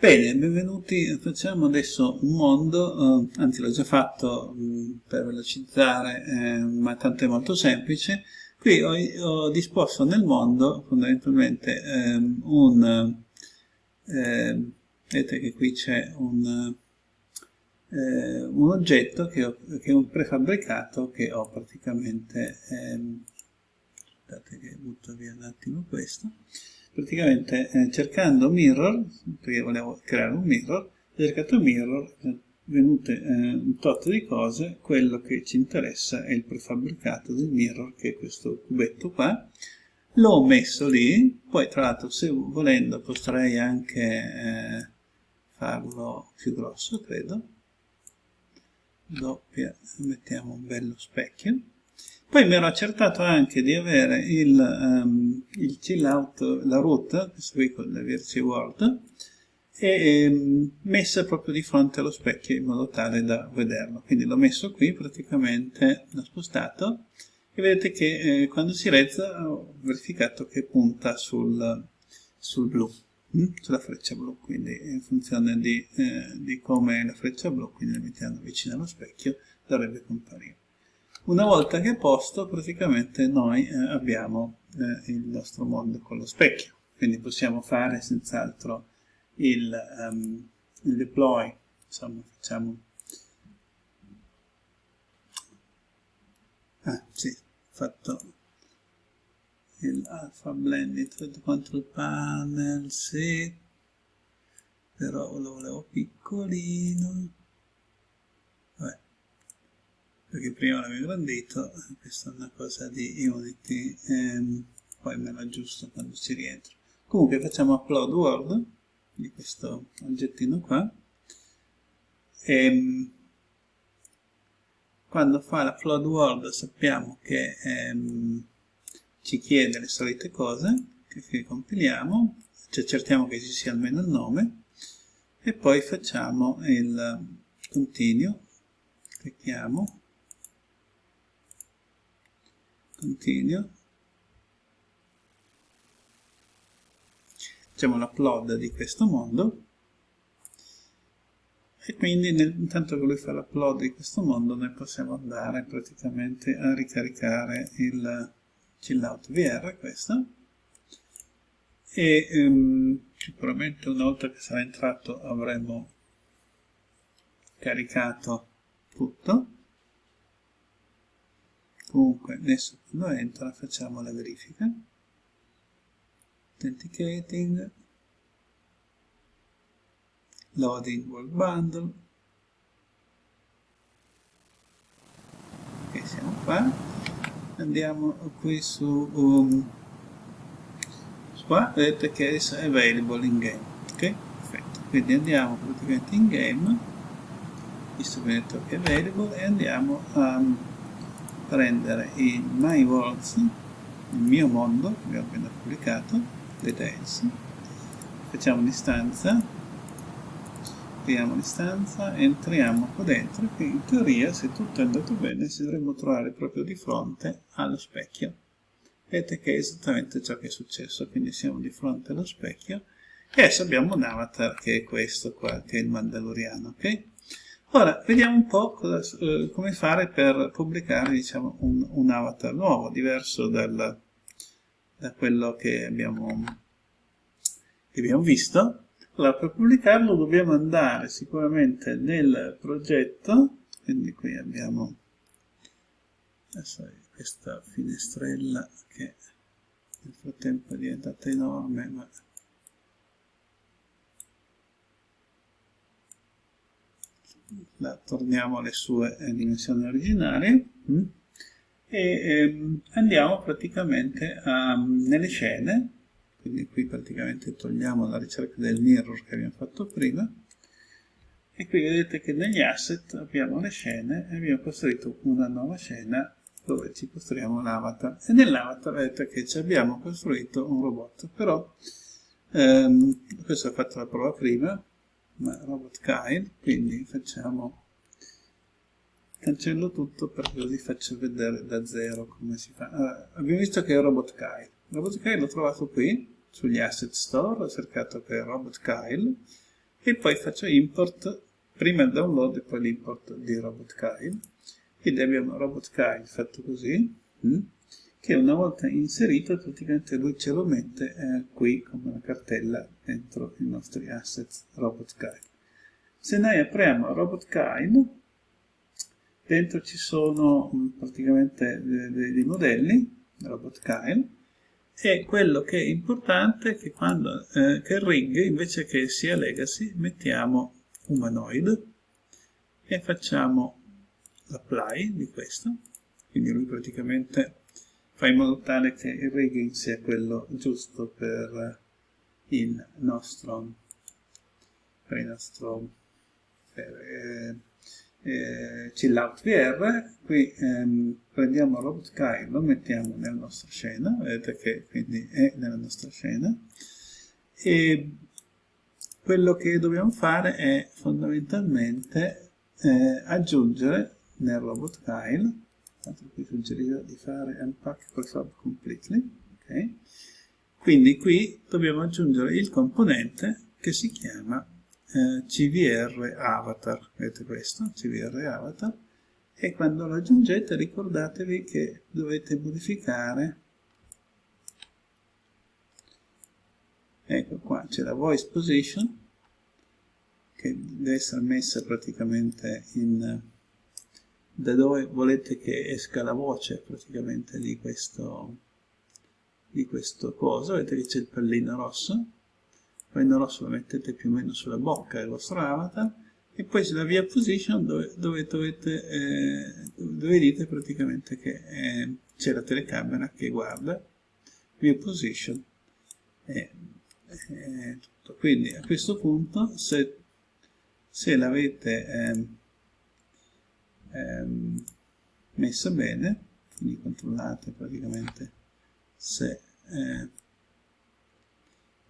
Bene, benvenuti, facciamo adesso un mondo, eh, anzi l'ho già fatto mh, mm, per velocizzare, eh, ma tanto è molto semplice. Qui ho, ho disposto nel mondo fondamentalmente ehm, un, eh, vedete che qui c'è un, eh, un, oggetto che, ho, che, è un prefabbricato che ho praticamente, ehm, aspettate che butto via un attimo questo, praticamente eh, cercando mirror, perché volevo creare un mirror, ho cercato mirror, venute eh, un tot di cose, quello che ci interessa è il prefabbricato del mirror, che è questo cubetto qua, l'ho messo lì, poi tra l'altro se volendo potrei anche eh, farlo più grosso, credo, doppia, mettiamo un bello specchio, poi mi ero accertato anche di avere il, um, il chill out, la root, questo qui con la VRC World, e um, messa proprio di fronte allo specchio in modo tale da vederlo. Quindi l'ho messo qui, praticamente l'ho spostato, e vedete che eh, quando si rezza ho verificato che punta sul, sul blu, hm? sulla freccia blu, quindi in funzione di, eh, di come la freccia blu, quindi la mettiamo vicino allo specchio, dovrebbe comparire. Una volta che è posto, praticamente noi eh, abbiamo eh, il nostro mondo con lo specchio, quindi possiamo fare senz'altro il, um, il deploy, insomma facciamo... Ah, sì, fatto il alpha blended control panel, sì, però lo volevo piccolino perché prima l'avevo ingrandito, questa è una cosa di Unity, ehm, poi me lo aggiusto quando ci rientro. Comunque facciamo upload word di questo oggettino qua, e ehm, quando fa l'upload word sappiamo che ehm, ci chiede le solite cose, che compiliamo, ci accertiamo che ci sia almeno il nome, e poi facciamo il continuo, clicchiamo, continuo facciamo l'upload di questo mondo. E quindi nel, intanto che lui fa l'upload di questo mondo noi possiamo andare praticamente a ricaricare il chillout VR questo. E um, sicuramente una volta che sarà entrato avremo caricato tutto comunque adesso quando entra facciamo la verifica. Authenticating. Loading work bundle. Ok siamo qua. Andiamo qui su um, qua vedete che è available in game ok? Perfetto. Quindi andiamo praticamente in game visto che è available e andiamo a prendere il My Worlds, il mio mondo, che abbiamo appena pubblicato, Details, facciamo un'istanza, creiamo l'istanza, entriamo qua dentro e in teoria se tutto è andato bene ci dovremmo trovare proprio di fronte allo specchio. Vedete che è esattamente ciò che è successo, quindi siamo di fronte allo specchio e adesso abbiamo un avatar che è questo qua, che è il Mandaloriano, ok? Ora, vediamo un po' cosa, eh, come fare per pubblicare diciamo, un, un, avatar nuovo, diverso dal, da quello che abbiamo, che abbiamo visto. Allora, per pubblicarlo dobbiamo andare sicuramente nel progetto, quindi qui abbiamo questa finestrella che nel frattempo è diventata enorme, ma la torniamo alle sue eh, dimensioni originali. Mm, e ehm, andiamo praticamente a, nelle scene. Quindi qui praticamente togliamo la ricerca del mirror che abbiamo fatto prima. E qui vedete che negli asset abbiamo le scene e abbiamo costruito una nuova scena dove ci costruiamo l'avatar. E nell'avatar vedete che ci abbiamo costruito un robot. Però ehm, questo ho fatto la prova prima ma robot Kyle, quindi facciamo cancello tutto perché così faccio vedere da zero come si fa. Allora, abbiamo visto che è Robot Kyle. Robot Kyle l'ho trovato qui, sugli asset store, ho cercato per Robot Kyle, e poi faccio import, prima il download e poi l'import di Robot Kyle. Quindi abbiamo Robot Kyle fatto così, hm, che una volta inserito praticamente lui ce lo mette eh, qui come una cartella dentro i nostri assets Robot Kyle. Se noi apriamo Robot Kyle, dentro ci sono hm, praticamente dei modelli, Robot Kyle, e quello che è importante è che quando eh, che rig invece che sia legacy mettiamo humanoid e facciamo l'apply di questo quindi lui praticamente fa in modo tale che il rigging sia quello giusto per il nostro per il nostro per, eh, eh, chillout VR, qui ehm, prendiamo Robot Kai, lo mettiamo nella nostra scena, vedete che quindi è nella nostra scena, e quello che dobbiamo fare è fondamentalmente eh, aggiungere nel Robot Kyle, tanto qui suggerirò di fare Unpack Prefab Completely, ok? Quindi qui dobbiamo aggiungere il componente che si chiama eh, CVR avatar, vedete questo, CVR avatar, e quando lo aggiungete ricordatevi che dovete modificare, ecco qua c'è la voice position, che deve essere messa praticamente in da dove volete che esca la voce praticamente di questo di questo coso, vedete che c'è il pallino rosso. Pallino rosso lo mettete più o meno sulla bocca del vostro avatar e poi sulla via position dove, dove, dovete, eh, dove dite praticamente che eh, c'è la telecamera che guarda. Via position. E, e tutto. quindi a questo punto se, se l'avete ehm, ehm, messa bene quindi controllate praticamente se eh,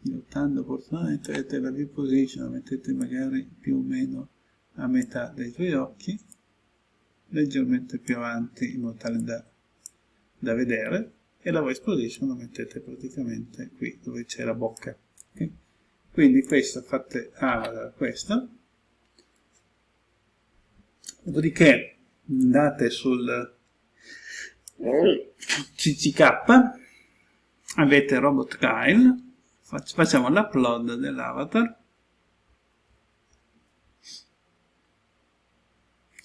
pilotando opportunamente vedete la view position la mettete magari più o meno a metà dei tuoi occhi leggermente più avanti in modo tale da, da vedere e la voice position la mettete praticamente qui dove c'è la bocca okay? quindi questa fate ah, questa dopodiché andate sul CCK avete Robot Kyle facciamo l'upload dell'avatar.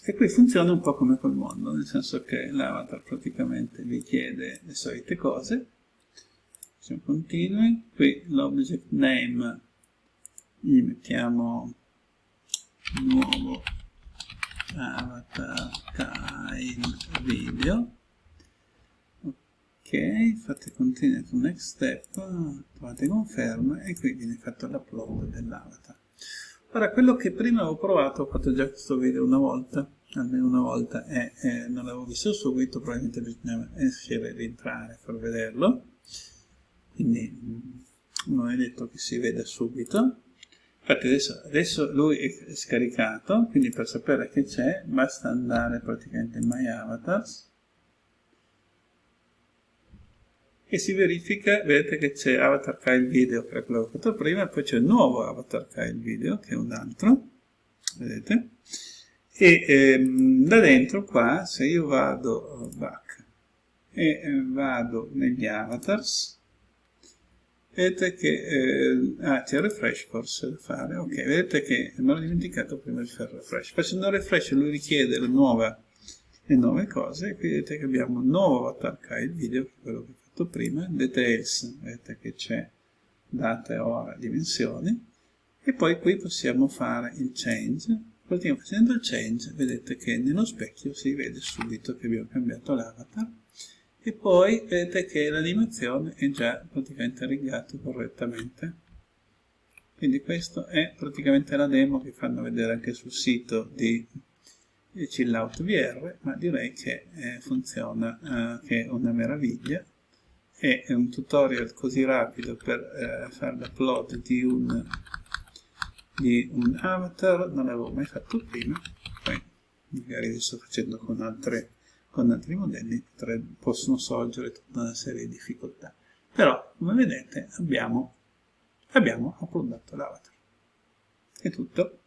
E qui funziona un po' come col mondo nel senso che l'avatar praticamente vi chiede le solite cose. Facciamo continui. Qui l'object name gli mettiamo nuovo avatar kind video fate continue to next step, trovate conferma e qui viene fatto l'upload dell'avatar. Ora, quello che prima avevo provato, ho fatto già questo video una volta, almeno una volta, e, e non l'avevo visto subito, probabilmente bisognava uscire e rientrare per vederlo, quindi non è detto che si veda subito. Infatti adesso, adesso lui è scaricato, quindi per sapere che c'è basta andare praticamente in My Avatars, e si verifica, vedete che c'è avatar file video che è quello che ho fatto prima, poi c'è il nuovo avatar file video che è un altro, vedete? E ehm, da dentro qua, se io vado back e eh, vado negli avatars, vedete che eh, ah, c'è refresh forse da fare, ok, vedete che me l'ho dimenticato prima di fare refresh. Facendo refresh lui richiede la nuova, le nuove cose, qui vedete che abbiamo un nuovo avatar video, che è quello che fatto prima, details, vedete che c'è data, e ora, dimensioni, e poi qui possiamo fare il change, praticamente facendo il change vedete che nello specchio si vede subito che abbiamo cambiato l'avatar, e poi vedete che l'animazione è già praticamente rigata correttamente. Quindi questa è praticamente la demo che fanno vedere anche sul sito di Chillout VR, ma direi che eh, funziona, eh, che è una meraviglia. È un tutorial così rapido per eh, fare l'upload di di un avatar, non l'avevo mai fatto prima, poi magari lo sto facendo con, altre, con altri modelli, possono sorgere tutta una serie di difficoltà. Però, come vedete, abbiamo, abbiamo uploadato l'avatar. è tutto